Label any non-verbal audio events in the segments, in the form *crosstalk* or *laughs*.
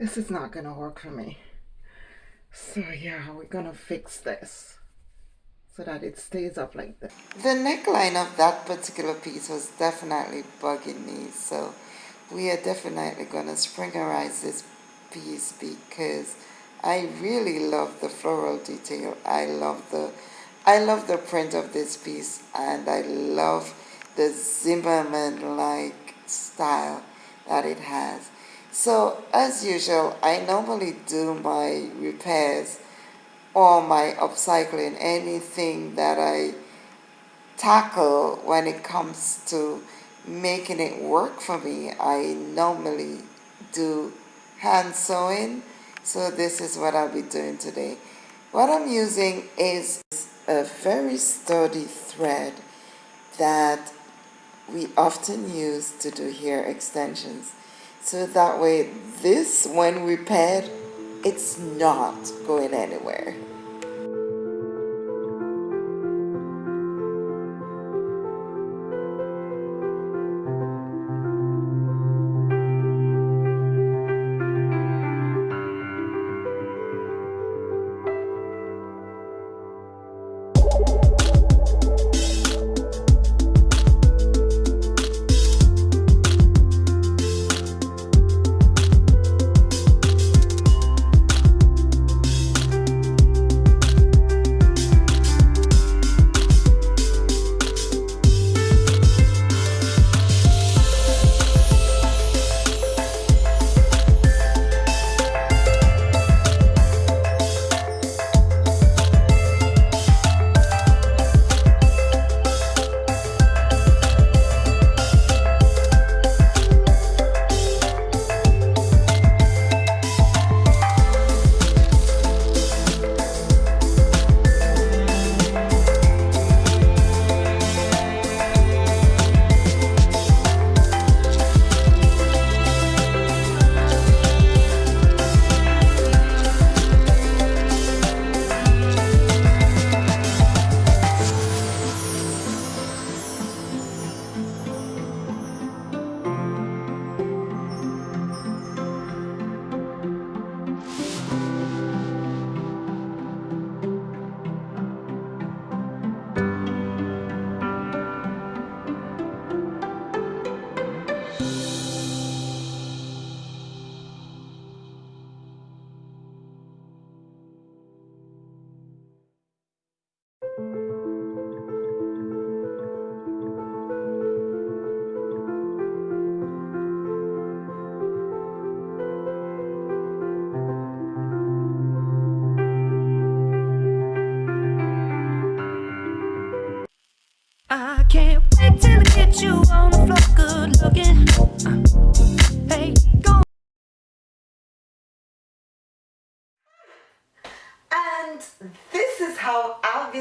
this is not gonna work for me. So yeah, we're gonna fix this so that it stays up like this. The neckline of that particular piece was definitely bugging me, so we are definitely gonna springerize this piece because I really love the floral detail. I love the I love the print of this piece and I love the Zimmermann like style that it has. So as usual, I normally do my repairs or my upcycling, anything that I tackle when it comes to making it work for me, I normally do hand sewing. So this is what I'll be doing today. What I'm using is a very sturdy thread that we often use to do hair extensions. So that way this, when repaired, it's not going anywhere.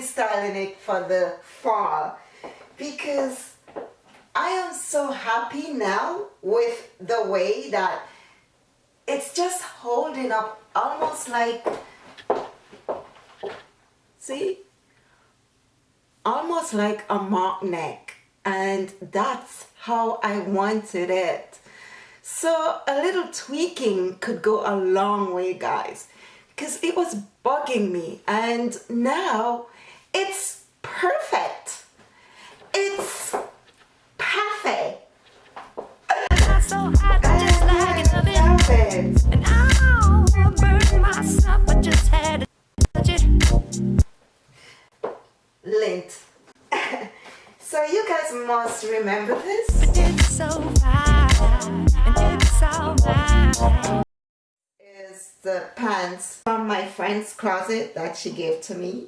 Styling it for the fall. Because I am so happy now with the way that it's just holding up almost like see? Almost like a mock neck. And that's how I wanted it. So a little tweaking could go a long way guys. Because it was bugging me. And now it's perfect. It's perfect. So. Lint. *laughs* so you guys must remember this. But it's so fine, and it's. Is the pants from my friend's closet that she gave to me.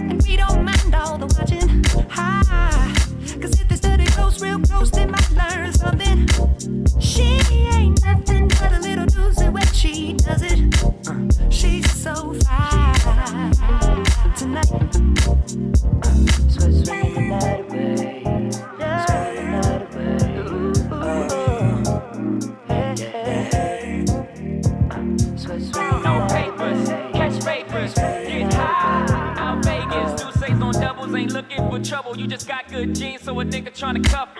And we don't mind all the watching. Cause if the study goes real close, they might learn something. She ain't nothing but a little doozy when she does it. she's so fine tonight. so it's the night away. good genes, so a nigga tryna cuff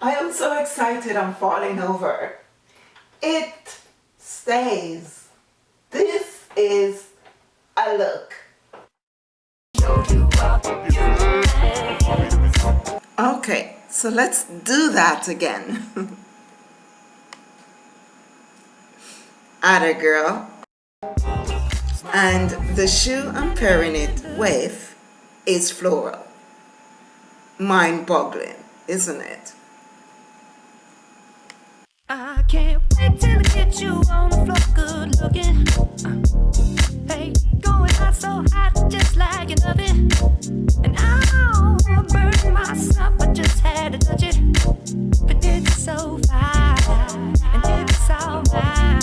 I am so excited I'm falling over. It stays. This is a look. Okay, so let's do that again. Atta girl. And the shoe I'm pairing it with is floral. Mind-boggling, isn't it? I can't wait till I get you on the floor good looking. Uh, hey, going out so hot just like an oven. And I'll burn myself, I just had to touch it. But it's so fine, and it's all mine.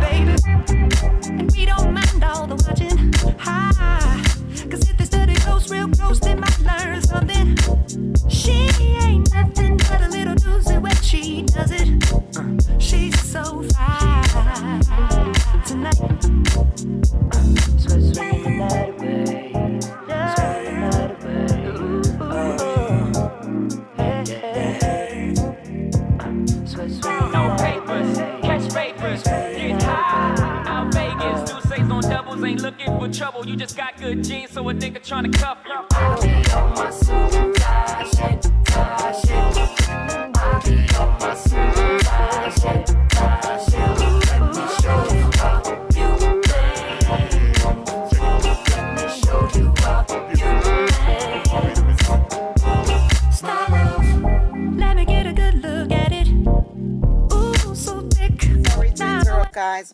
Baby, and we don't mind all the watching. Hi, on ain't looking for trouble. You just got good genes, so a nigga tryna cuff you. On my super shit, shit. I be on my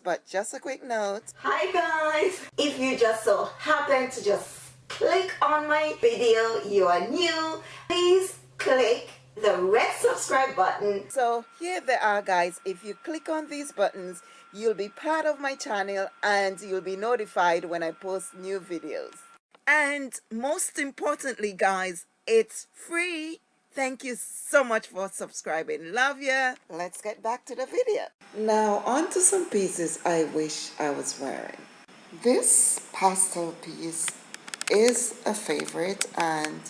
but just a quick note. Hi, guys. If you just so happen to just click on my video, you are new, please click the red subscribe button. So here they are, guys. If you click on these buttons, you'll be part of my channel and you'll be notified when I post new videos. And most importantly, guys, it's free. Thank you so much for subscribing. Love ya. Let's get back to the video. Now on to some pieces I wish I was wearing. This pastel piece is a favorite and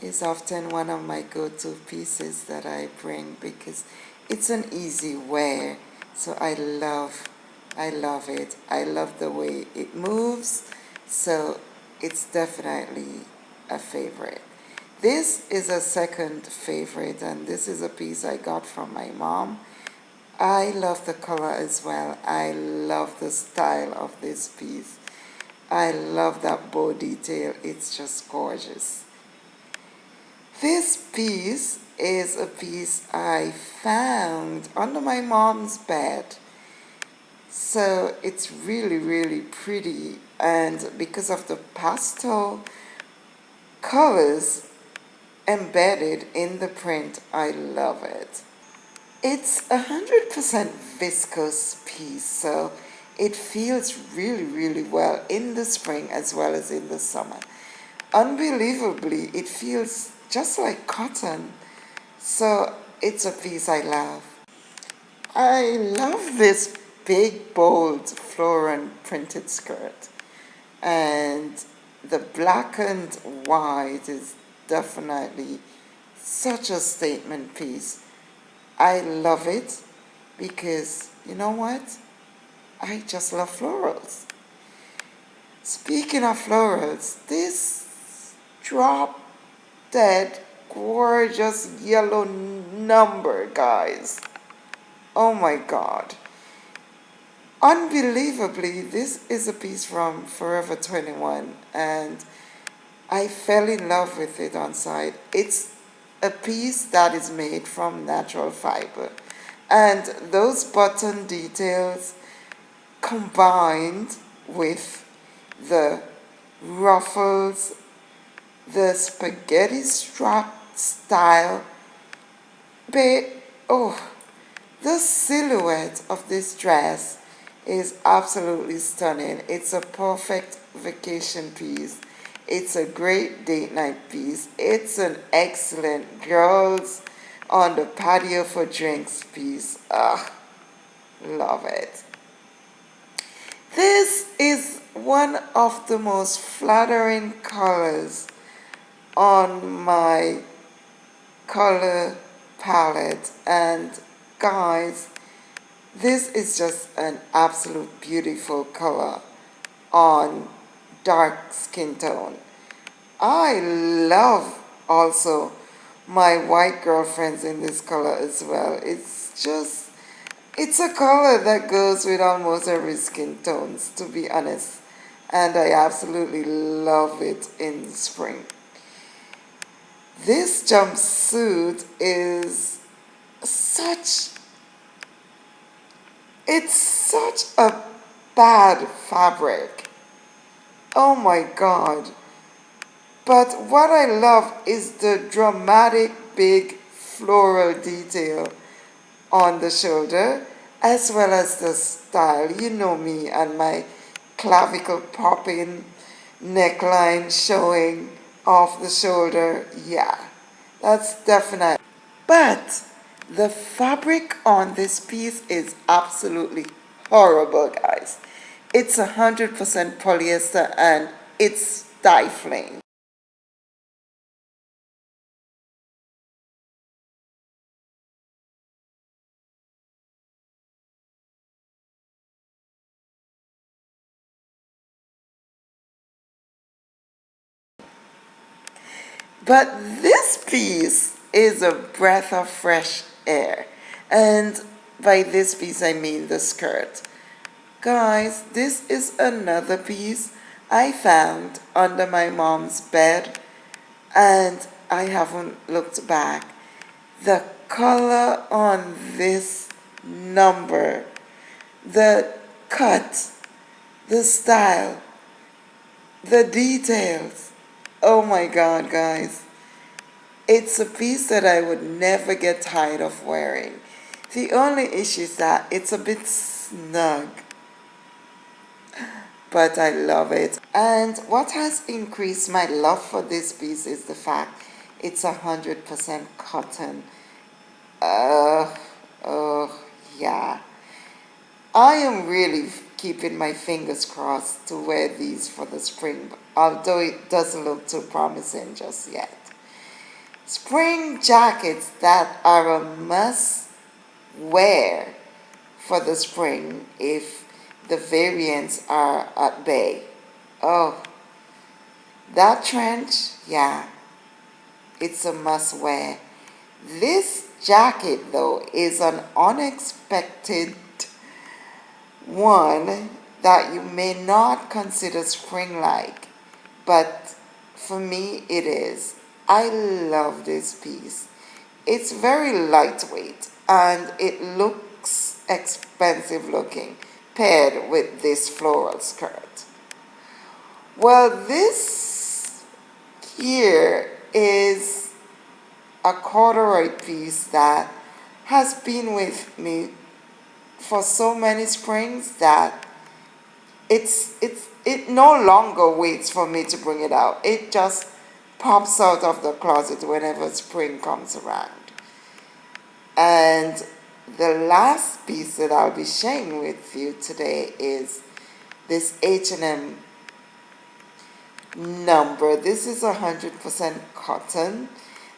is often one of my go-to pieces that I bring because it's an easy wear. So I love, I love it. I love the way it moves. So it's definitely a favorite. This is a second favorite and this is a piece I got from my mom. I love the color as well. I love the style of this piece. I love that bow detail. It's just gorgeous. This piece is a piece I found under my mom's bed. So it's really, really pretty. And because of the pastel colors embedded in the print, I love it. It's a 100% viscose piece, so it feels really, really well in the spring as well as in the summer. Unbelievably, it feels just like cotton. So it's a piece I love. I love this big, bold floral printed skirt. And the black and white is definitely such a statement piece. I love it because, you know what? I just love florals. Speaking of florals, this drop dead gorgeous yellow number, guys. Oh my God. Unbelievably, this is a piece from Forever 21 and I fell in love with it on site. It's a piece that is made from natural fiber. And those button details combined with the ruffles the spaghetti strap style but oh the silhouette of this dress is absolutely stunning. It's a perfect vacation piece it's a great date night piece it's an excellent girls on the patio for drinks piece ah love it. This is one of the most flattering colors on my color palette. And guys this is just an absolute beautiful color on dark skin tone. I love also my white girlfriends in this color as well. It's just it's a color that goes with almost every skin tones to be honest. And I absolutely love it in spring. This jumpsuit is such, it's such a bad fabric. Oh my God. But what I love is the dramatic big floral detail on the shoulder as well as the style. You know me and my clavicle popping, neckline showing, off the shoulder, yeah, that's definite. But the fabric on this piece is absolutely horrible, guys. It's 100% polyester and it's stifling. But this piece is a breath of fresh air. And by this piece, I mean the skirt. Guys, this is another piece I found under my mom's bed and I haven't looked back. The color on this number, the cut, the style, the details, Oh my God, guys. It's a piece that I would never get tired of wearing. The only issue is that it's a bit snug. But I love it. And what has increased my love for this piece is the fact it's 100% cotton. Uh, oh, yeah. I am really keeping my fingers crossed to wear these for the spring, although it doesn't look too promising just yet. Spring jackets that are a must wear for the spring if the variants are at bay. Oh, that trench, yeah, it's a must wear. This jacket though is an unexpected one that you may not consider spring-like, but for me it is. I love this piece. It's very lightweight and it looks expensive looking paired with this floral skirt. Well, this here is a corduroy piece that has been with me for so many springs that it's it's it no longer waits for me to bring it out. It just pops out of the closet whenever spring comes around. And the last piece that I'll be sharing with you today is this H&M number. This is 100% cotton.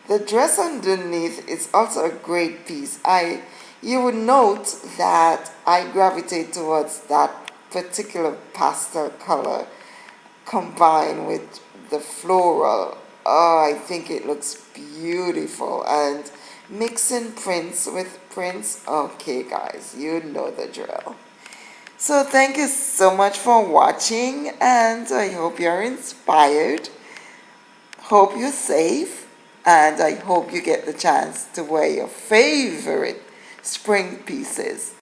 The dress underneath is also a great piece. I you would note that I gravitate towards that particular pastel color combined with the floral. Oh, I think it looks beautiful. And mixing prints with prints, okay guys, you know the drill. So thank you so much for watching and I hope you're inspired. Hope you're safe and I hope you get the chance to wear your favorite spring pieces